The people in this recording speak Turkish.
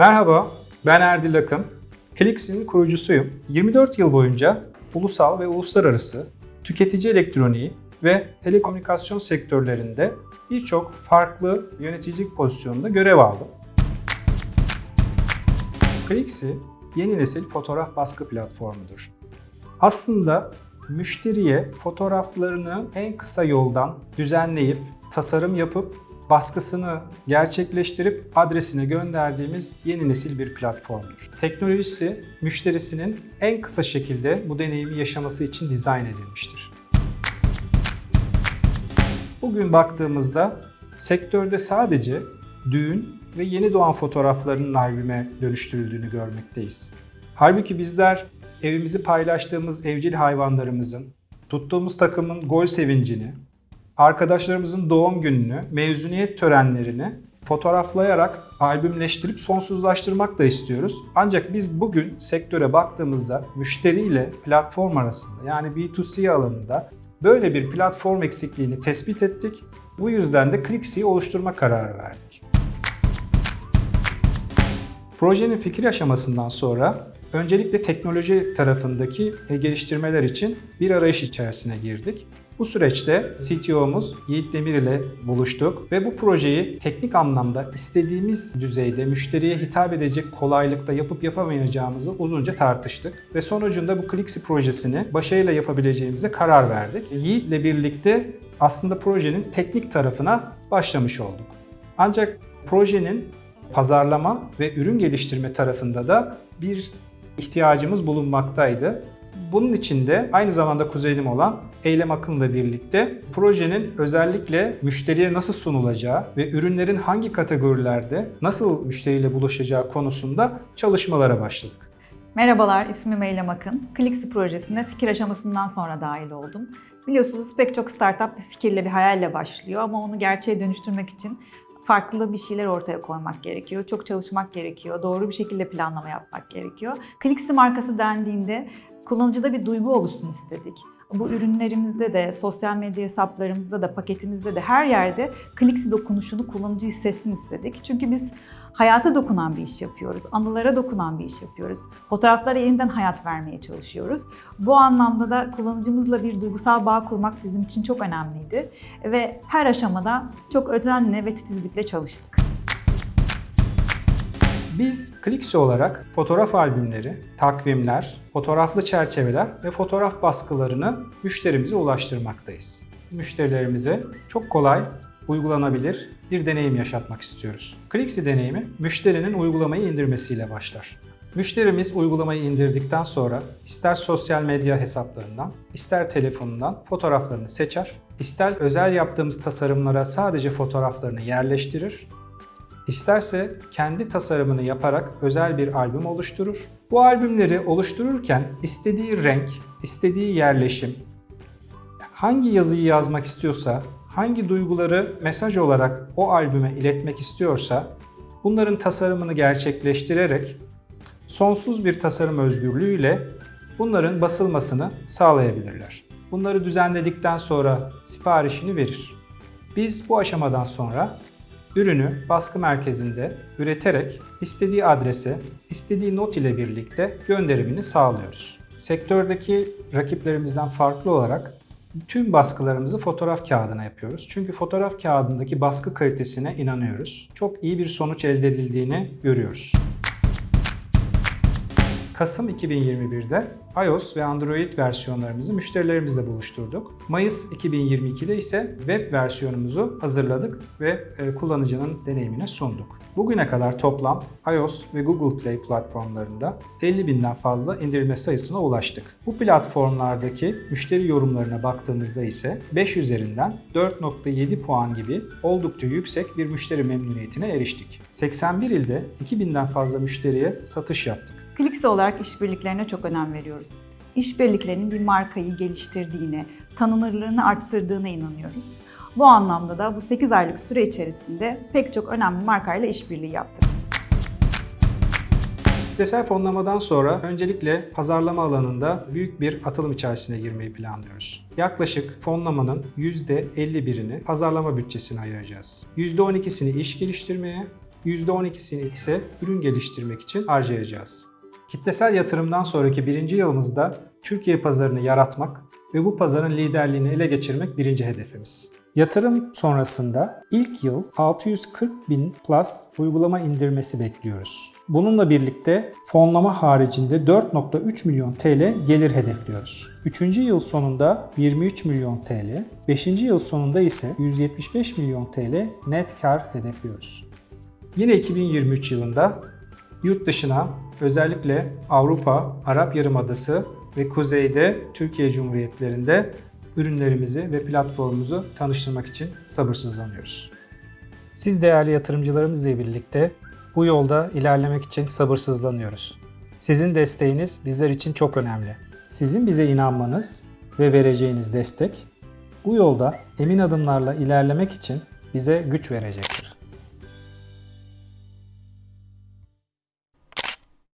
Merhaba, ben Erdil Akın. Clix'in kurucusuyum. 24 yıl boyunca ulusal ve uluslararası tüketici elektroniği ve telekomünikasyon sektörlerinde birçok farklı yöneticilik pozisyonunda görev aldım. Clix'i yeni nesil fotoğraf baskı platformudur. Aslında müşteriye fotoğraflarını en kısa yoldan düzenleyip, tasarım yapıp, baskısını gerçekleştirip adresine gönderdiğimiz yeni nesil bir platformdur. Teknolojisi müşterisinin en kısa şekilde bu deneyimi yaşaması için dizayn edilmiştir. Bugün baktığımızda sektörde sadece düğün ve yeni doğan fotoğraflarının albüme dönüştürüldüğünü görmekteyiz. Halbuki bizler evimizi paylaştığımız evcil hayvanlarımızın, tuttuğumuz takımın gol sevincini, arkadaşlarımızın doğum gününü, mezuniyet törenlerini fotoğraflayarak albümleştirip sonsuzlaştırmak da istiyoruz. Ancak biz bugün sektöre baktığımızda müşteri ile platform arasında yani B2C alanında böyle bir platform eksikliğini tespit ettik. Bu yüzden de Clixi'yi oluşturma kararı verdik. Projenin fikir aşamasından sonra öncelikle teknoloji tarafındaki geliştirmeler için bir arayış içerisine girdik. Bu süreçte CTO'muz Yiğit Demir ile buluştuk ve bu projeyi teknik anlamda istediğimiz düzeyde müşteriye hitap edecek kolaylıkta yapıp yapamayacağımızı uzunca tartıştık. Ve sonucunda bu Clixi projesini başarıyla yapabileceğimize karar verdik. Yiğit ile birlikte aslında projenin teknik tarafına başlamış olduk. Ancak projenin pazarlama ve ürün geliştirme tarafında da bir ihtiyacımız bulunmaktaydı. Bunun için de aynı zamanda kuzenim olan Eylem Akın'la birlikte projenin özellikle müşteriye nasıl sunulacağı ve ürünlerin hangi kategorilerde nasıl müşteriyle buluşacağı konusunda çalışmalara başladık. Merhabalar, ismim Eylem Akın. Clixi projesinde fikir aşamasından sonra dahil oldum. Biliyorsunuz pek çok startup bir fikirle, bir hayalle başlıyor ama onu gerçeğe dönüştürmek için farklı bir şeyler ortaya koymak gerekiyor. Çok çalışmak gerekiyor. Doğru bir şekilde planlama yapmak gerekiyor. Clixi markası dendiğinde kullanıcıda bir duygu oluşsun istedik. Bu ürünlerimizde de, sosyal medya hesaplarımızda da, paketimizde de her yerde Clixi dokunuşunu kullanıcı hissetsin istedik. Çünkü biz hayata dokunan bir iş yapıyoruz, anılara dokunan bir iş yapıyoruz. Fotoğraflara yeniden hayat vermeye çalışıyoruz. Bu anlamda da kullanıcımızla bir duygusal bağ kurmak bizim için çok önemliydi. Ve her aşamada çok özenle ve titizlikle çalıştık. Biz Clixi olarak fotoğraf albümleri, takvimler, fotoğraflı çerçeveler ve fotoğraf baskılarını müşterimize ulaştırmaktayız. Müşterilerimize çok kolay, uygulanabilir bir deneyim yaşatmak istiyoruz. Clixi deneyimi müşterinin uygulamayı indirmesiyle başlar. Müşterimiz uygulamayı indirdikten sonra ister sosyal medya hesaplarından, ister telefonundan fotoğraflarını seçer, ister özel yaptığımız tasarımlara sadece fotoğraflarını yerleştirir İsterse kendi tasarımını yaparak özel bir albüm oluşturur. Bu albümleri oluştururken istediği renk, istediği yerleşim, hangi yazıyı yazmak istiyorsa, hangi duyguları mesaj olarak o albüme iletmek istiyorsa bunların tasarımını gerçekleştirerek sonsuz bir tasarım özgürlüğüyle bunların basılmasını sağlayabilirler. Bunları düzenledikten sonra siparişini verir. Biz bu aşamadan sonra ürünü baskı merkezinde üreterek istediği adrese, istediği not ile birlikte gönderimini sağlıyoruz. Sektördeki rakiplerimizden farklı olarak tüm baskılarımızı fotoğraf kağıdına yapıyoruz. Çünkü fotoğraf kağıdındaki baskı kalitesine inanıyoruz. Çok iyi bir sonuç elde edildiğini görüyoruz. Kasım 2021'de iOS ve Android versiyonlarımızı müşterilerimizle buluşturduk. Mayıs 2022'de ise web versiyonumuzu hazırladık ve e, kullanıcının deneyimine sunduk. Bugüne kadar toplam iOS ve Google Play platformlarında 50 binden fazla indirme sayısına ulaştık. Bu platformlardaki müşteri yorumlarına baktığımızda ise 5 üzerinden 4.7 puan gibi oldukça yüksek bir müşteri memnuniyetine eriştik. 81 ilde 2000'den fazla müşteriye satış yaptık. Clixi olarak işbirliklerine çok önem veriyoruz. İşbirliklerinin bir markayı geliştirdiğine, tanınırlığını arttırdığına inanıyoruz. Bu anlamda da bu 8 aylık süre içerisinde pek çok önemli markayla işbirliği yaptık. Kitlesel fonlamadan sonra öncelikle pazarlama alanında büyük bir atılım içerisine girmeyi planlıyoruz. Yaklaşık fonlamanın %51'ini pazarlama bütçesine ayıracağız. %12'sini iş geliştirmeye, %12'sini ise ürün geliştirmek için harcayacağız. Kitlesel yatırımdan sonraki birinci yılımızda Türkiye pazarını yaratmak ve bu pazarın liderliğini ele geçirmek birinci hedefimiz. Yatırım sonrasında ilk yıl 640 bin plus uygulama indirmesi bekliyoruz. Bununla birlikte fonlama haricinde 4.3 milyon TL gelir hedefliyoruz. Üçüncü yıl sonunda 23 milyon TL, beşinci yıl sonunda ise 175 milyon TL net kar hedefliyoruz. Yine 2023 yılında yurt dışına özellikle Avrupa, Arap Yarımadası ve kuzeyde Türkiye Cumhuriyetlerinde ürünlerimizi ve platformumuzu tanıştırmak için sabırsızlanıyoruz. Siz değerli yatırımcılarımızla birlikte bu yolda ilerlemek için sabırsızlanıyoruz. Sizin desteğiniz bizler için çok önemli. Sizin bize inanmanız ve vereceğiniz destek bu yolda emin adımlarla ilerlemek için bize güç verecektir.